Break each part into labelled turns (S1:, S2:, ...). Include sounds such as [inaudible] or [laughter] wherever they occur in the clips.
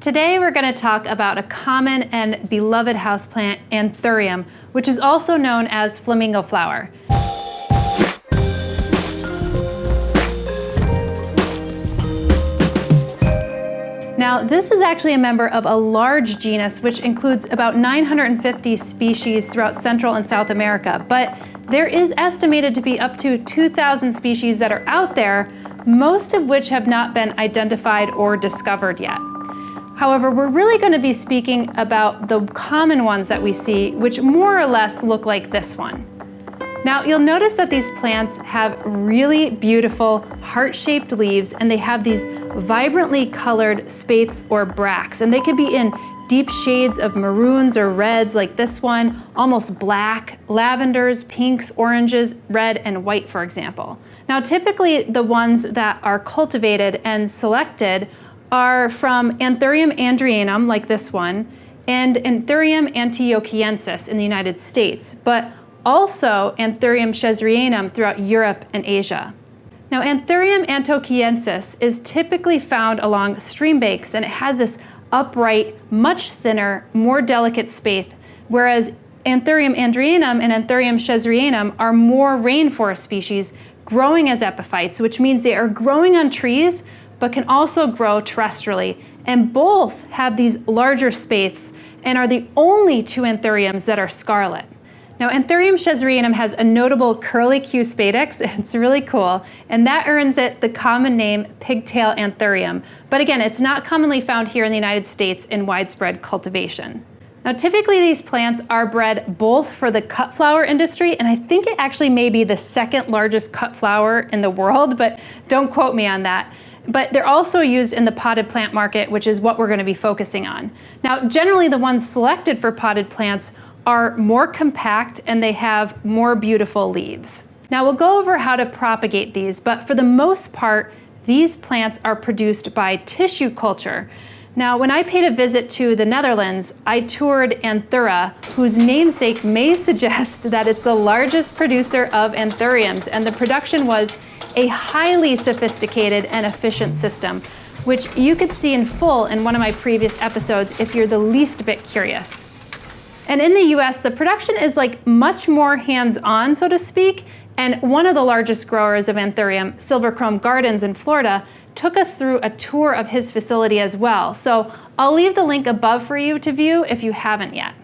S1: Today we're going to talk about a common and beloved houseplant, anthurium, which is also known as flamingo flower. Now, this is actually a member of a large genus which includes about 950 species throughout Central and South America, but there is estimated to be up to 2,000 species that are out there, most of which have not been identified or discovered yet. However, we're really going to be speaking about the common ones that we see, which more or less look like this one. Now, you'll notice that these plants have really beautiful heart-shaped leaves and they have these vibrantly colored spathes or bracts, and they could be in deep shades of maroons or reds like this one, almost black, lavenders, pinks, oranges, red, and white, for example. Now, typically the ones that are cultivated and selected are from Anthurium andreanum, like this one, and Anthurium antiochiensis in the United States, but also Anthurium scherzerianum throughout Europe and Asia. Now, Anthurium antiochiensis is typically found along stream banks, and it has this upright, much thinner, more delicate spathe, whereas Anthurium andreanum and Anthurium scherzerianum are more rainforest species growing as epiphytes, which means they are growing on trees but can also grow terrestrially. And both have these larger spathes and are the only two anthuriums that are scarlet. Now, Anthurium scherzerianum has a notable curly Q spadix. [laughs] It's really cool, and that earns it the common name pigtail anthurium. But again, it's not commonly found here in the United States in widespread cultivation. Now, typically these plants are bred both for the cut flower industry, and I think it actually may be the second largest cut flower in the world, but don't quote me on that but they're also used in the potted plant market, which is what we're going to be focusing on. Now, generally the ones selected for potted plants are more compact and they have more beautiful leaves. Now we'll go over how to propagate these, but for the most part, these plants are produced by tissue culture. Now, when I paid a visit to the Netherlands, I toured Anthura, whose namesake may [laughs] suggest that it's the largest producer of anthuriums, and the production was a highly sophisticated and efficient system, which you could see in full in one of my previous episodes if you're the least bit curious. And in the US, the production is like much more hands-on, so to speak, and one of the largest growers of Anthurium, Silver Krome Gardens in Florida, took us through a tour of his facility as well. So I'll leave the link above for you to view if you haven't yet.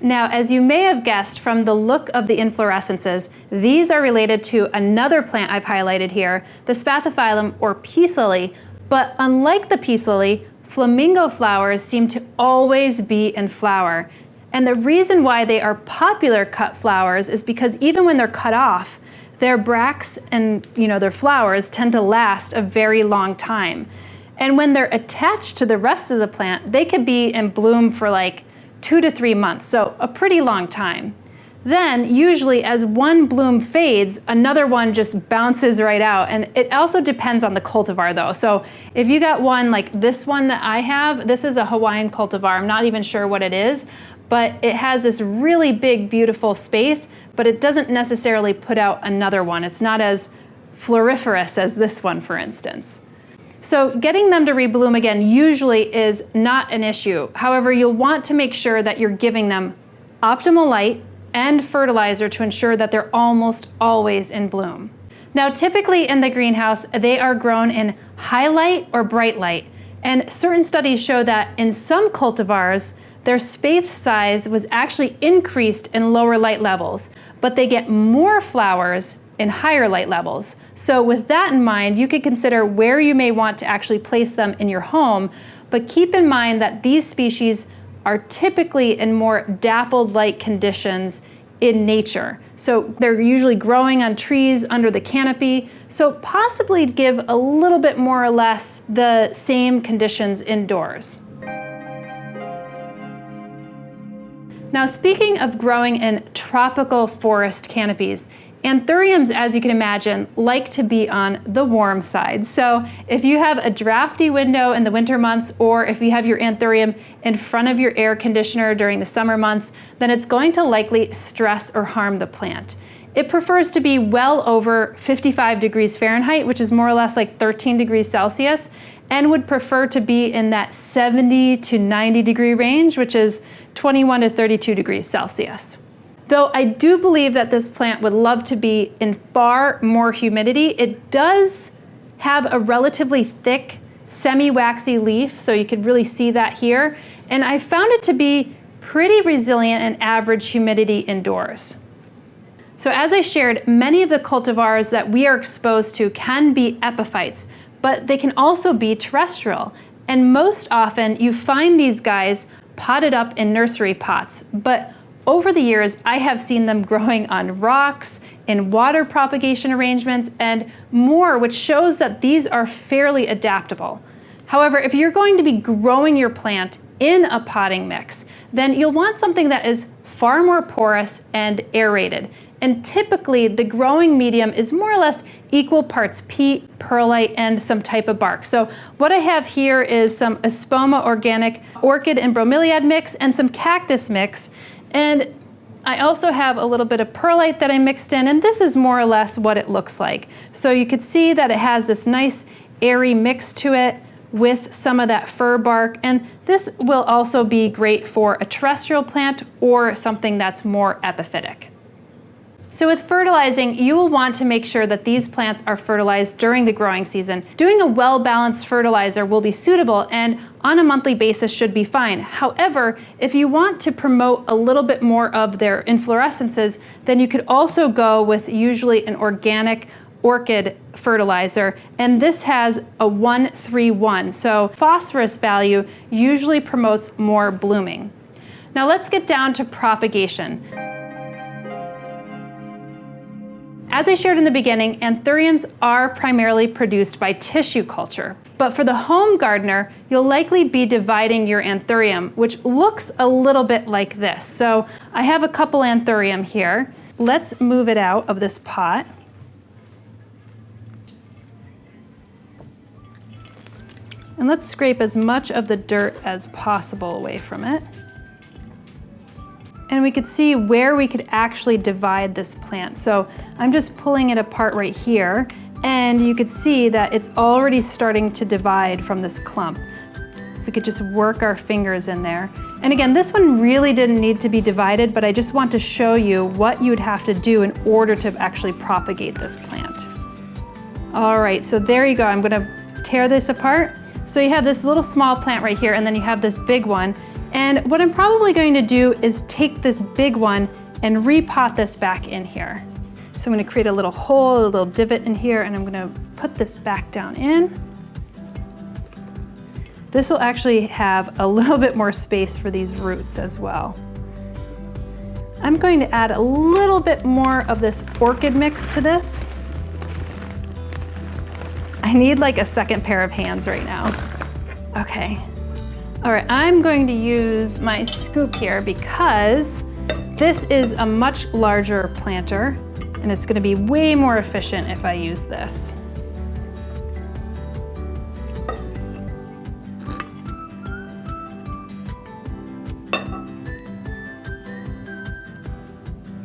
S1: Now, as you may have guessed from the look of the inflorescences, these are related to another plant I've highlighted here, the Spathiphyllum or peace lily, but unlike the peace lily, flamingo flowers seem to always be in flower. And the reason why they are popular cut flowers is because even when they're cut off, their bracts and you know their flowers tend to last a very long time. And when they're attached to the rest of the plant, they could be in bloom for like two to three months, so a pretty long time. Then, usually as one bloom fades, another one just bounces right out. And it also depends on the cultivar though. So if you got one like this one that I have, this is a Hawaiian cultivar. I'm not even sure what it is, but it has this really big, beautiful spathe, but it doesn't necessarily put out another one. It's not as floriferous as this one, for instance. So getting them to rebloom again usually is not an issue. However, you'll want to make sure that you're giving them optimal light and fertilizer to ensure that they're almost always in bloom. Now, typically in the greenhouse, they are grown in high light or bright light. And certain studies show that in some cultivars, their spathe size was actually increased in lower light levels, but they get more flowers in higher light levels. So with that in mind, you could consider where you may want to actually place them in your home, but keep in mind that these species are typically in more dappled light conditions in nature. So they're usually growing on trees under the canopy, so possibly give a little bit more or less the same conditions indoors. Now speaking of growing in tropical forest canopies, Anthuriums, as you can imagine, like to be on the warm side. So if you have a drafty window in the winter months, or if you have your anthurium in front of your air conditioner during the summer months, then it's going to likely stress or harm the plant. It prefers to be well over 55 degrees Fahrenheit, which is more or less like 13 degrees Celsius. and would prefer to be in that 70 to 90 degree range, which is 21 to 32 degrees Celsius. Though I do believe that this plant would love to be in far more humidity, it does have a relatively thick semi-waxy leaf, so you could really see that here. And I found it to be pretty resilient in average humidity indoors. So as I shared, many of the cultivars that we are exposed to can be epiphytes, but they can also be terrestrial. And most often you find these guys potted up in nursery pots, but over the years, I have seen them growing [laughs] on rocks, in water propagation arrangements, and more, which shows that these are fairly adaptable. However, if you're going to be growing your plant in a potting mix, then you'll want something that is far more porous and aerated. And typically the growing medium is more or less equal parts peat, perlite, and some type of bark. So what I have here is some Espoma organic orchid and bromeliad mix and some cactus mix. And I also have a little bit of perlite that I mixed in, and this is more or less what it looks like. So you could see that it has this nice airy mix to it with some of that fir bark. And this will also be great for a terrestrial plant or something that's more epiphytic. So with fertilizing, you will want to make sure that these plants are fertilized during the growing season. Doing a well-balanced fertilizer will be suitable and on a monthly basis should be fine. However, if you want to promote a little bit more of their inflorescences, then you could also go with usually an organic orchid fertilizer, and this has a 131. So phosphorus value usually promotes more blooming. Now let's get down to propagation. As I shared in the beginning, anthuriums are primarily produced by tissue culture. But for the home gardener, you'll likely be dividing your anthurium, which looks a little bit like this. So I have a couple anthurium here. Let's move it out of this pot. And let's scrape as much of the dirt as possible away from it. And we could see where we could actually divide this plant. So I'm just pulling it apart right here, and you could see that it's already starting to divide from this clump. If we could just work our fingers in there. And again, this one really didn't need to be divided, but I just want to show you what you would have to do in order to actually propagate this plant. All right, so there you go. I'm gonna tear this apart. So you have this little small plant right here, and then you have this big one. And what I'm probably going to do is take this big one and repot this back in here. So I'm gonna create a little hole, a little divot in here, and I'm gonna put this back down in. This will actually have a [laughs] little bit more space for these roots as well. I'm going to add a little bit more of this orchid mix to this. I need like a second pair of hands right now. Okay. All right, I'm going to use my scoop here because this is a much larger planter and it's gonna be way more efficient if I use this.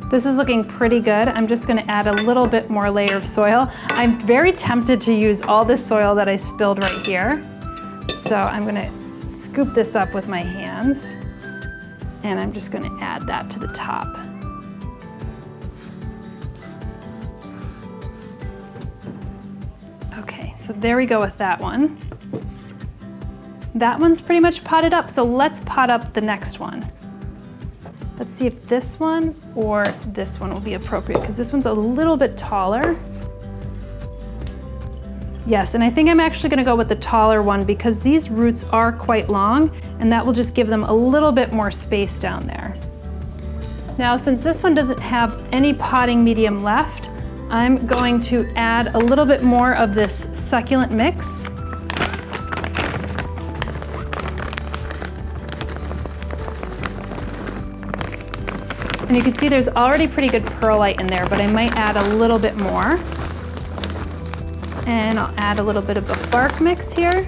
S1: This is looking pretty good. I'm just gonna add a little bit more layer of soil. I'm very tempted to use all this soil that I spilled right here. So I'm gonna scoop this up with my hands and I'm just gonna add that to the top. Okay, so there we go with that one. That one's pretty much potted up, so let's pot up the next one. Let's see if this one or this one will be appropriate because this one's a little bit taller. Yes, and I think I'm actually gonna go with the taller one because these roots are quite long and that will just give them a little bit more space down there. Now, since this one doesn't have any potting medium left, I'm going to add a little bit more of this succulent mix. And you can see there's already pretty good perlite in there, but I might add a little bit more. And I'll add a little bit of a bark mix here.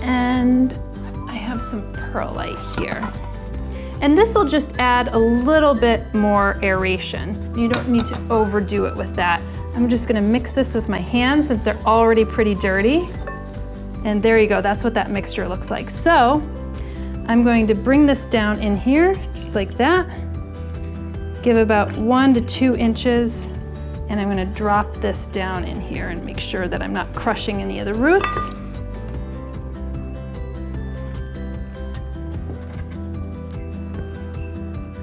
S1: And I have some perlite here. And this will just add a little bit more aeration. You don't need to overdo it with that. I'm just gonna mix this with my hands since they're already pretty dirty. And there you go, that's what that mixture looks like. So I'm going to bring this down in here, just like that. Give about one to two inches, and I'm gonna drop this down in here and make sure that I'm not crushing any of the roots.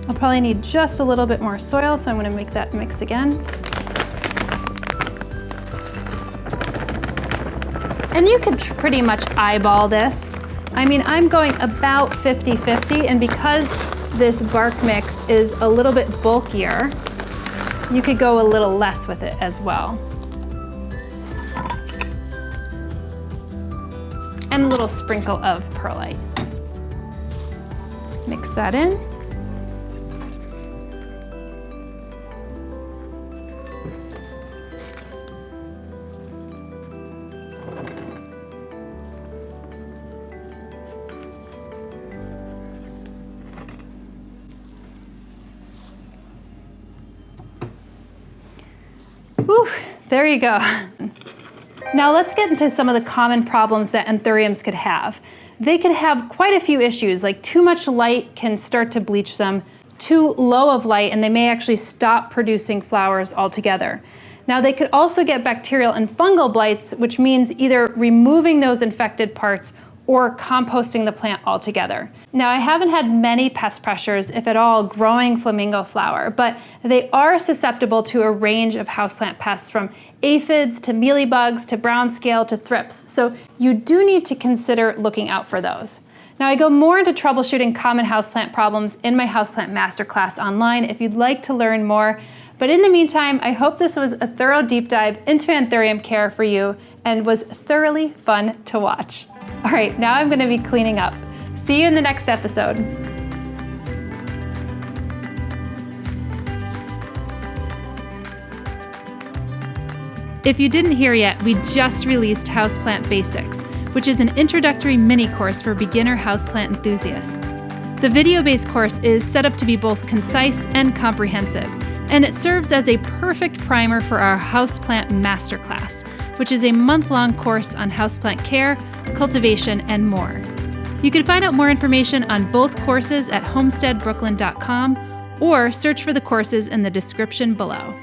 S1: I'll probably need just a little bit more soil, so I'm gonna make that mix again. And you could pretty much eyeball this. I mean, I'm going about 50-50, and because this bark mix is a little bit bulkier, you could go a little less with it as well. And a little sprinkle of perlite. Mix that in. There you go. Now let's get into some of the common problems that anthuriums could have. They could have quite a few issues, like too much light can start to bleach them, too low of light, and they may actually stop producing flowers altogether. Now they could also get bacterial and fungal blights, which means either removing those infected parts or composting the plant altogether. Now I haven't had many pest pressures, if at all, growing flamingo flower, but they are susceptible to a range of houseplant pests from aphids to mealybugs to brown scale to thrips, so you do need to consider looking out for those. Now I go more into troubleshooting common houseplant problems in my houseplant masterclass online if you'd like to learn more, but in the meantime, I hope this was a thorough deep dive into anthurium care for you and was thoroughly fun to watch. All right, now I'm gonna be cleaning up. See you in the next episode. If you didn't hear yet, we just released Houseplant Basics, which is an introductory mini course for beginner houseplant enthusiasts. The video-based course is set up to be both concise and comprehensive, and it serves as a perfect primer for our Houseplant Masterclass, which is a month-long course on houseplant care, cultivation, and more. You can find out more information on both courses at homesteadbrooklyn.com or search for the courses in the description below.